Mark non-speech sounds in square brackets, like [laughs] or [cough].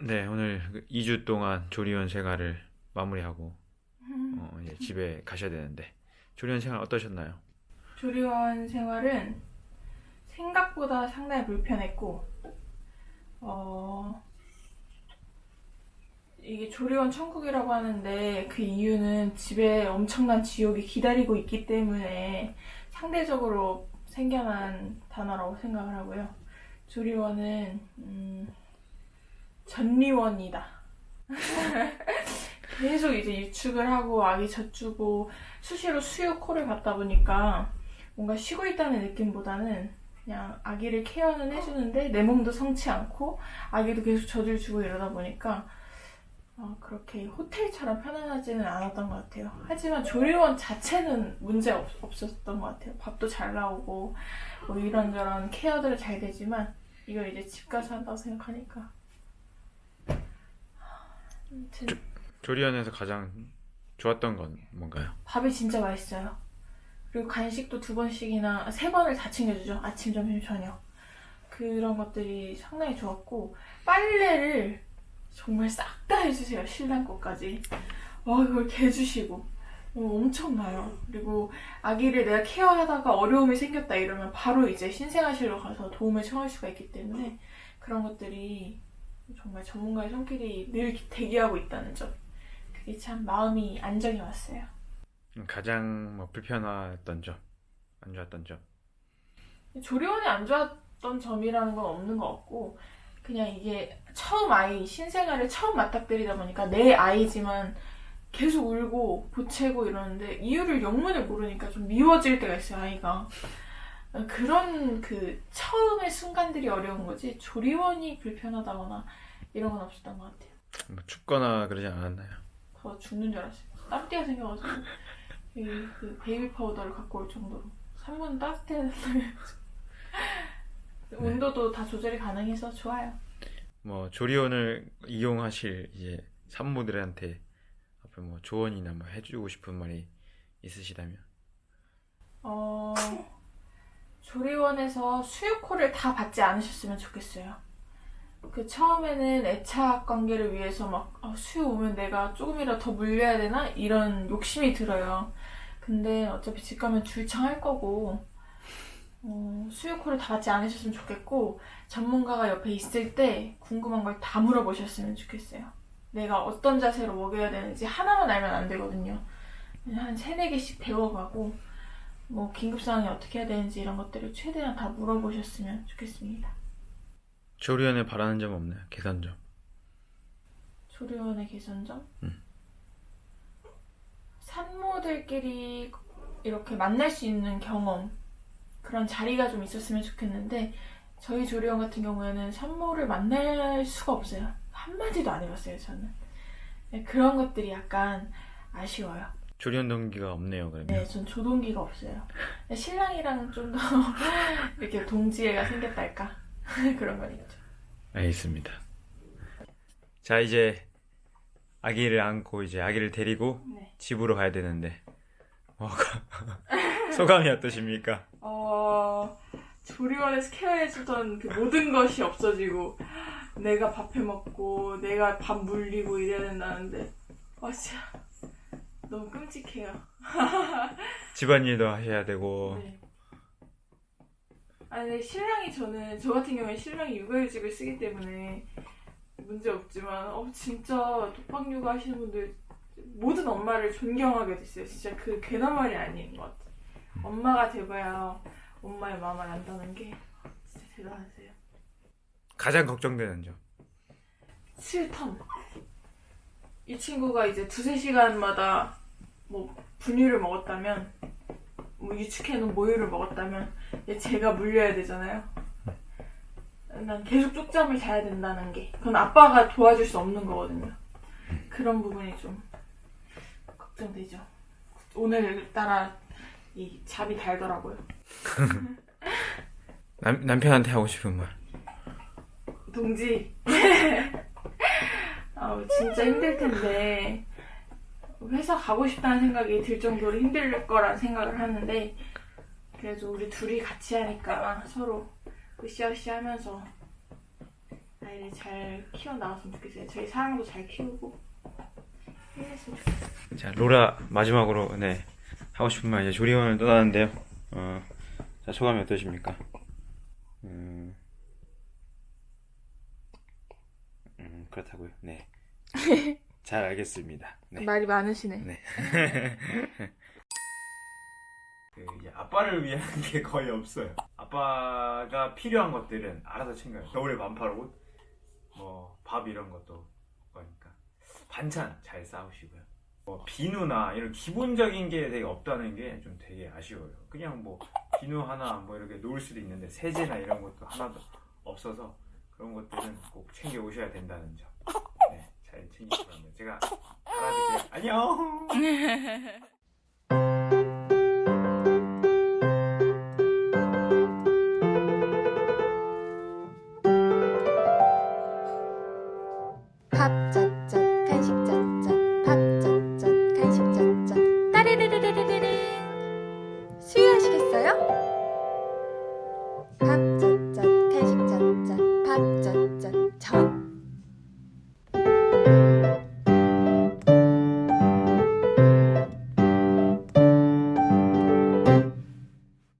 네, 오늘 2주 동안 조리원 생활을 마무리하고 어, 이제 집에 가셔야 되는데 조리원 생활 어떠셨나요? 조리원 생활은 생각보다 상당히 불편했고 어 이게 조리원 천국이라고 하는데 그 이유는 집에 엄청난 지옥이 기다리고 있기 때문에 상대적으로 생겨난 단어라고 생각을 하고요. 조리원은 음, 전리원이다. [laughs] 계속 이제 유축을 하고 아기 젖주고 수시로 수유 코를 받다 보니까 뭔가 쉬고 있다는 느낌보다는 그냥 아기를 케어는 해주는데 내 몸도 성치 않고 아기도 계속 젖을 주고 이러다 보니까 어, 그렇게 호텔처럼 편안하지는 않았던 것 같아요. 하지만 조리원 자체는 문제 없, 없었던 것 같아요. 밥도 잘 나오고 뭐 이런저런 케어들은 잘 되지만 이걸 이제 집 가서 한다고 생각하니까 아무튼 조리원에서 가장 좋았던 건 뭔가요? 밥이 진짜 맛있어요. 그리고 간식도 두 번씩이나 세 번을 다 챙겨주죠. 아침, 점심, 저녁. 그런 것들이 상당히 좋았고 빨래를 정말 싹 다 해주세요. 신랑 것까지. 와 이걸 개주시고 어, 엄청나요. 그리고 아기를 내가 케어하다가 어려움이 생겼다 이러면 바로 이제 신생아실로 가서 도움을 청할 수가 있기 때문에 그런 것들이 정말 전문가의 손길이 늘 대기하고 있다는 점. 그게 참 마음이 안정이 왔어요. 가장 뭐 불편했던 점, 안 좋았던 점. 조리원이 안 좋았던 점이라는 건 없는 것 같고 그냥 이게 처음 아이 신생아를 처음 맞닥뜨리다 보니까 내 아이지만 계속 울고 보채고 이러는데 이유를 영문을 모르니까 좀 미워질 때가 있어요 아이가 그런 그 처음의 순간들이 어려운 거지 조리원이 불편하다거나 이런 건 없었던 것 같아요. 뭐 춥거나 그러지 않았나요? 더워 죽는 줄 알았어요. 땀띠가 생겨가지고. 이, 그 베이비 파우더를 갖고 올 정도로. 산부 따뜻해야 된다면 온도도 다 조절이 가능해서 좋아요. 뭐 조리원을 이용하실 이제 산모들한테 앞으로 뭐 조언이나 뭐 해주고 싶은 말이 있으시다면 어, 조리원에서 수유코를 다 받지 않으셨으면 좋겠어요. 그 처음에는 애착 관계를 위해서 막 아, 수유 오면 내가 조금이라도 더 물려야 되나 이런 욕심이 들어요. 근데 어차피 집 가면 줄창할 거고 어, 수유코를 다 받지 않으셨으면 좋겠고 전문가가 옆에 있을 때 궁금한 걸 다 물어보셨으면 좋겠어요. 내가 어떤 자세로 먹여야 되는지 하나만 알면 안 되거든요. 한 세네 개씩 배워가고 뭐 긴급 상황이 어떻게 해야 되는지 이런 것들을 최대한 다 물어보셨으면 좋겠습니다. 조리원에 바라는 점 없나요? 개선점. 조리원의 개선점? 음. 산모들끼리 이렇게 만날 수 있는 경험 그런 자리가 좀 있었으면 좋겠는데 저희 조리원 같은 경우에는 산모를 만날 수가 없어요. 한마디도 안 해봤어요, 저는. 네, 그런 것들이 약간 아쉬워요. 조리원 동기가 없네요, 그러면. 네, 전 조동기가 없어요. 신랑이랑 좀 더 [laughs] 이렇게 동지애가 생겼달까? [laughs] 그런 건 있죠. 알겠습니다. 자, 이제 아기를 안고 이제 아기를 데리고 네. 집으로 가야 되는데 어, [laughs] 소감이 어떠십니까? 어, 조리원에서 케어해주던 그 모든 것이 없어지고, 내가 밥 해먹고, 내가 밥 물리고 이래야 된다는데, 와, 진짜, 너무 끔찍해요. [laughs] 집안일도 하셔야 되고 네. 아니, 신랑이 저는, 저 같은 경우에 신랑이 육아휴직을 쓰기 때문에 문제 없지만, 어, 진짜 독박 육아 하시는 분들, 모든 엄마를 존경하게 됐어요. 진짜 그 괜한 말이 아닌 것 같아요. 엄마가 돼봐야 엄마의 마음을 안다는 게 진짜 대단하세요. 가장 걱정되는 점. 실텀. 이 친구가 이제 두세 시간마다 뭐 분유를 먹었다면, 뭐 유축해놓은 모유를 먹었다면, 얘 제가 물려야 되잖아요. 난 계속 쪽잠을 자야 된다는 게, 그건 아빠가 도와줄 수 없는 거거든요. 그런 부분이 좀 걱정되죠. 오늘따라 이 잠이 달더라고요. [laughs] 남, 남편한테 하고 싶은 말. 동지. [laughs] 아우, 진짜 힘들 텐데. 회사 가고 싶다는 생각이 들 정도로 힘들 거란 생각을 하는데, 그래도 우리 둘이 같이 하니까 서로 으쌰으쌰 하면서 아이를 잘 키워 나왔으면 좋겠어요. 저희 사랑도 잘 키우고. 자 로라 마지막으로 네 하고 싶은 말 이제 조리원을 떠나는데요. 어, 자 소감이 어떠십니까? 음, 음 그렇다고요. 네. [laughs] 잘 알겠습니다. 네. 말이 많으시네. 네. [laughs] 그 이제 아빠를 위한 [laughs] 게 거의 없어요. 아빠가 필요한 것들은 알아서 챙겨요. 겨울에 반팔 옷, 뭐 밥 이런 것도 거니까 반찬 잘 싸우시고요. 뭐 비누나 이런 기본적인 게 되게 없다는 게 좀 되게 아쉬워요. 그냥 뭐 비누 하나 뭐 이렇게 놓을 수도 있는데 세제나 이런 것도 하나도 없어서 그런 것들은 꼭 챙겨 오셔야 된다는 점. 네, 잘 챙기시면 제가 알아드릴게요. 안녕. [laughs] 밥짜